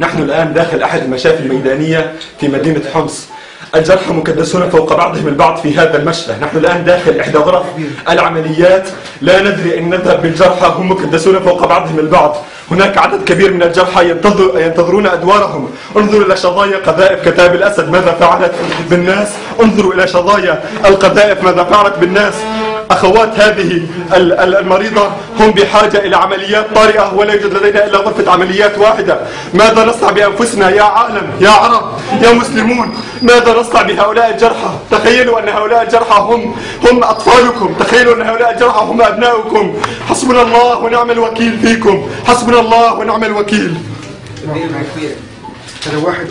نحن الآن داخل أحد المشافي الميدانية في مدينة حمص. الجرحى مكدسون فوق بعضهم البعض في هذا المشفى نحن الآن داخل إحدى غرف العمليات. لا ندري أن نذهب بالجرحى هم مكدسون فوق بعضهم البعض. هناك عدد كبير من الجرحى ينتظر ينتظرون أدوارهم. انظروا إلى شظايا قذائف كتاب الأسد. ماذا فعلت بالناس؟ انظروا إلى شظايا القذائف. ماذا فعلت بالناس؟ أخوات هذه ال- ال- المريضة هم بحاجة إلى عمليات طارئة ولا يوجد لدينا إلا غرفة عمليات واحدة. ماذا نصنع بأنفسنا يا عالم يا عرب يا مسلمون؟ ماذا نصنع بهؤلاء الجرحى؟ تخيلوا أن هؤلاء الجرحى هم هم أطفالكم. تخيلوا أن هؤلاء الجرحى هم أبناؤكم. حسبنا الله ونعم الوكيل فيكم. حسبنا الله ونعم الوكيل. أنا واحد